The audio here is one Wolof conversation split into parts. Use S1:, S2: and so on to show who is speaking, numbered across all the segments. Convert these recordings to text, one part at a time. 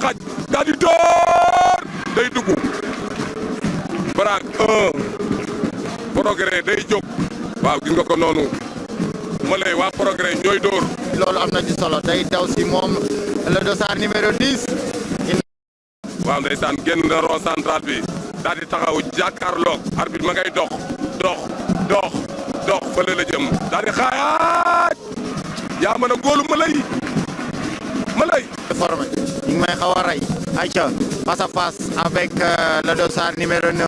S1: xaj daal di door day dugg baraag un progrès day jóg waaw gis nga ko noonu ma lay waa progrès ñooy dóor
S2: loolu am na ci solo day daw si moom le dossard numéro 10
S1: waaw ndeysaan génn na rond central bi daal di taxaw jàkkaarloog arbitre ma ngay dox dox dox dox fële la jëm daal di xaayaaj yaa mën a góolu ma lay ma lay
S2: formé ñu ngi may xaw a rey ayca face à face avec euh, le dossard numéro 9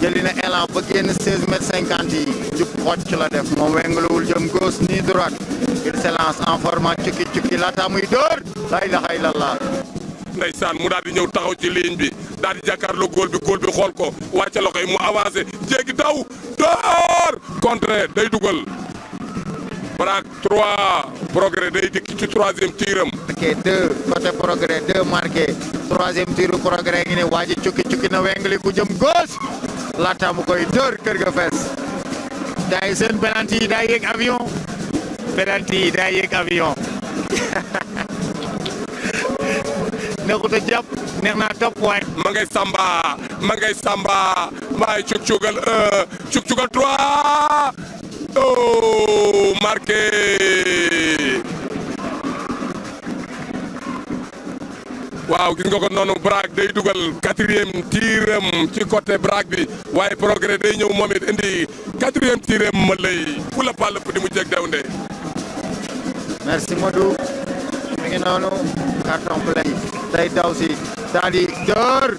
S2: jëli na élan ba génn 16 mètres 50 yi jub xocc la def moom wengaluwul jëm gauche ni droite il se lance en format cukki cukki laata muy dóor la ilaha illallah
S1: ndeysaan mu daal di ñëw taxaw ci ligne bi daal di jàkkaarloo góol bi góol bi xool ko wàcce loxo yi mu avancé jéggi daw door contraire day dugal baraak 3 progrès day dikk ci troisième tiram.
S2: marqué 2 côté progrès 2 marqué troisième tiru progrès ngi ne waa ji cukki cukki na wengli ku jëm gauche laata mu koy dóor kër ga fees gars yi seen penalty yi daa yéeg avion penalty yi daa yéeg avion neexut a jàpp neex naa topp waay.
S1: ma ngay samba ma ngay samba maay cuk cugal 1 cuk cugal 3. oh marqué waaw gis nga ko noonu Braak day dugal quatrième tiiram ci côté Braak bi waaye progrès day ñëw moom it indi quatrième tiiram ma lay fu la pàll di mu jeg daw nde
S2: merci Modou mi ngi noonu carton play day daw si daal di
S1: door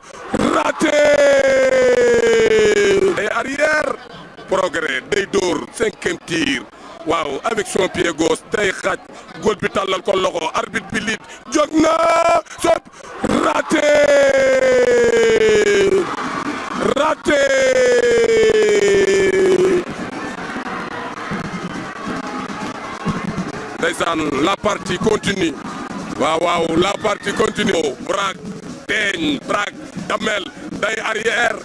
S1: raté day arrière progrès day dóor cinquième tir waaw avec son pied gauche day xaaj góol bi tàllal ko loxo arbitre bi liit jóg na sot raté raté ndeysaan la partie continue waaw waaw la partie continue braak teeñ braak damel day arrière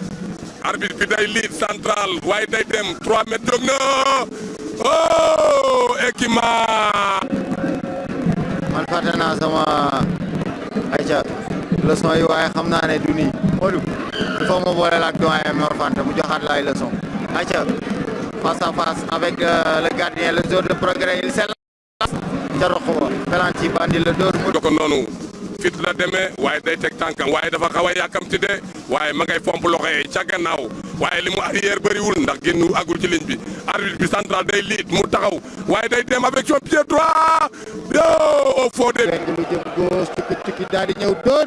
S1: arbitre bi day lead central waaye day dem 3 mètres jóg na oh Ekima.
S2: man fàtte naa sama ayca leçon yi waaye xam naa ne du nii Modou il faut ma boole la ak doyen Mor Fanta mu joxaat la ay leçon ayca face à face avec euh, le gardien le joueur de progrès il ca roq wa pelanti bandi la dóor mu
S1: ko noonu fit la demee waaye day teg tànkam waaye dafa xaw a yàkkamti de waaye ma ngay pomp loxo yi ca gannaaw waaye li mu arrière bëriwul ndax génn agul ci ligne bi arbitre bi central day liit mu taxaw waaye day dem avec son pied droit yo au fond de.
S2: lu jëm gauche tukki tukki daal di ñëw dóor.